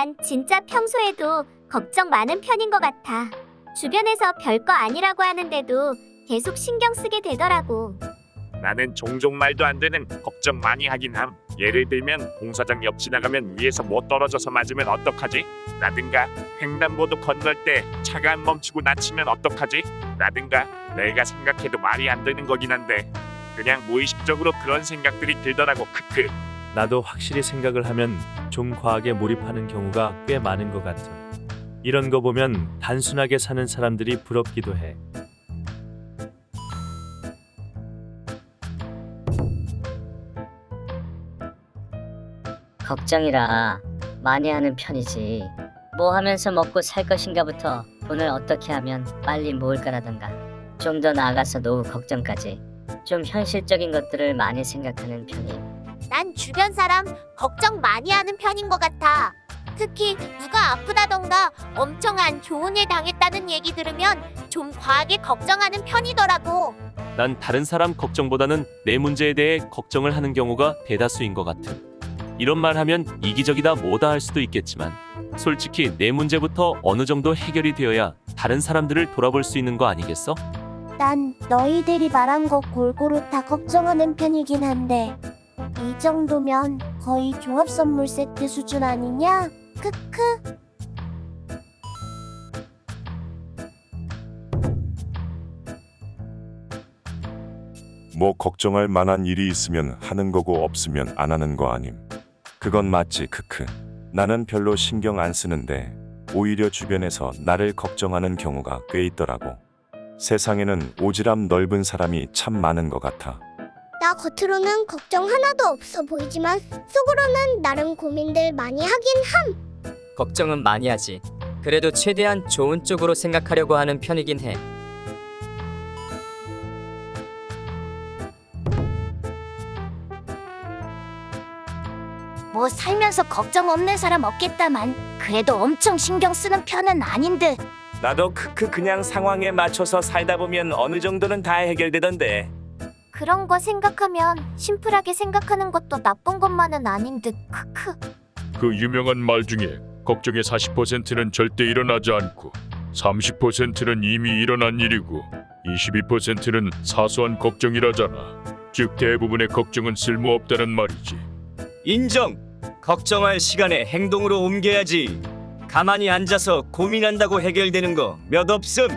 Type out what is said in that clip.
난 진짜 평소에도 걱정 많은 편인 것 같아. 주변에서 별거 아니라고 하는데도 계속 신경 쓰게 되더라고. 나는 종종 말도 안 되는 걱정 많이 하긴 함. 예를 들면 공사장 옆 지나가면 위에서 뭐 떨어져서 맞으면 어떡하지? 라든가 횡단보도 건널 때 차가 안 멈추고 다치면 어떡하지? 라든가 내가 생각해도 말이 안 되는 거긴 한데 그냥 무의식적으로 그런 생각들이 들더라고 크크. 나도 확실히 생각을 하면 좀 과하게 몰입하는 경우가 꽤 많은 것 같아. 이런 거 보면 단순하게 사는 사람들이 부럽기도 해. 걱정이라 많이 하는 편이지. 뭐 하면서 먹고 살 것인가부터 돈을 어떻게 하면 빨리 모을까라던가 좀 더 나아가서 노후 걱정까지 좀 현실적인 것들을 많이 생각하는 편이에요. 난 주변 사람 걱정 많이 하는 편인 것 같아. 특히 누가 아프다던가 엄청 안 좋은 일 당했다는 얘기 들으면 좀 과하게 걱정하는 편이더라고. 난 다른 사람 걱정보다는 내 문제에 대해 걱정을 하는 경우가 대다수인 것 같음. 이런 말 하면 이기적이다 뭐다 할 수도 있겠지만 솔직히 내 문제부터 어느 정도 해결이 되어야 다른 사람들을 돌아볼 수 있는 거 아니겠어? 난 너희들이 말한 거 골고루 다 걱정하는 편이긴 한데 이 정도면 거의 종합 선물 세트 수준 아니냐? 크크. 뭐 걱정할 만한 일이 있으면 하는 거고 없으면 안 하는 거 아님. 그건 맞지 크크. 나는 별로 신경 안 쓰는데 오히려 주변에서 나를 걱정하는 경우가 꽤 있더라고. 세상에는 오지랖 넓은 사람이 참 많은 것 같아. 나 겉으로는 걱정 하나도 없어 보이지만 속으로는 나름 고민들 많이 하긴 함. 걱정은 많이 하지. 그래도 최대한 좋은 쪽으로 생각하려고 하는 편이긴 해. 뭐 살면서 걱정 없는 사람 없겠다만 그래도 엄청 신경 쓰는 편은 아닌 듯. 나도 크크 그냥 상황에 맞춰서 살다 보면 어느 정도는 다 해결되던데. 그런 거 생각하면 심플하게 생각하는 것도 나쁜 것만은 아닌 듯. 크크. 그 유명한 말 중에 걱정의 40%는 절대 일어나지 않고 30%는 이미 일어난 일이고 22%는 사소한 걱정이라잖아. 즉 대부분의 걱정은 쓸모없다는 말이지. 인정. 걱정할 시간에 행동으로 옮겨야지. 가만히 앉아서 고민한다고 해결되는 거 몇 없음.